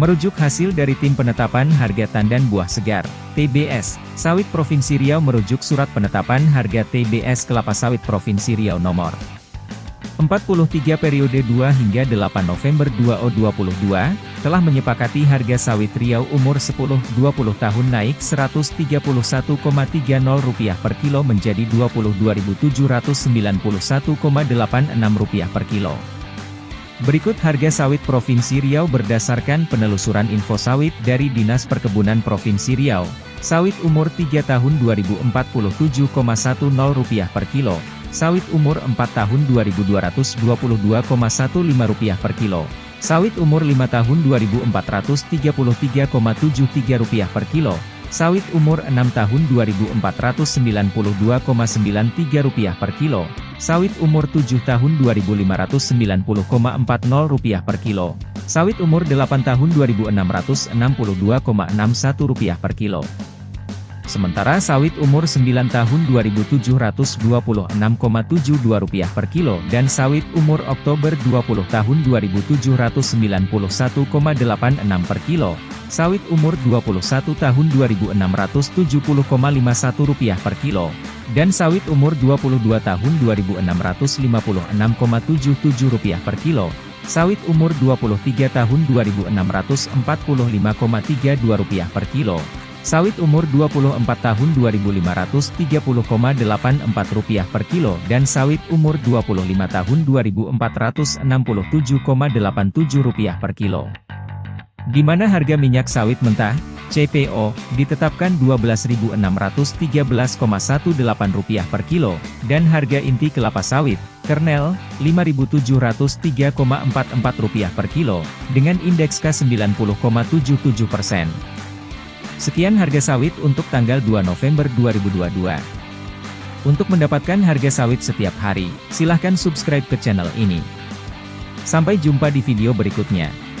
Merujuk hasil dari Tim Penetapan Harga Tandan Buah Segar, TBS, Sawit Provinsi Riau merujuk Surat Penetapan Harga TBS Kelapa Sawit Provinsi Riau nomor 43 periode 2 hingga 8 November 2022, telah menyepakati harga sawit Riau umur 10-20 tahun naik Rp131,30 per kilo menjadi Rp22.791,86 per kilo. Berikut harga sawit Provinsi Riau berdasarkan penelusuran info sawit dari Dinas Perkebunan Provinsi Riau. Sawit umur 3 tahun Rp2047,10 per kilo, sawit umur 4 tahun Rp2222,15 per kilo, sawit umur 5 tahun Rp2433,73 per kilo, sawit umur 6 tahun Rp2492,93 per kilo, sawit umur 7 tahun Rp2.590,40 per kilo, sawit umur 8 tahun Rp2.662,61 per kilo. Sementara sawit umur 9 tahun Rp2.726,72 per kilo dan sawit umur Oktober 20 tahun Rp2.791,86 per kilo, sawit umur 21 tahun Rp2.670,51 per kilo, dan sawit umur 22 tahun Rp2.656,77 per kilo, sawit umur 23 tahun Rp2.645,32 per kilo, sawit umur 24 tahun Rp2.530,84 per kilo dan sawit umur 25 tahun Rp2.467,87 per kilo. Di mana harga minyak sawit mentah? CPO, ditetapkan Rp12.613,18 per kilo, dan harga inti kelapa sawit, kernel, Rp5.703,44 per kilo, dengan indeks K90,77 persen. Sekian harga sawit untuk tanggal 2 November 2022. Untuk mendapatkan harga sawit setiap hari, silahkan subscribe ke channel ini. Sampai jumpa di video berikutnya.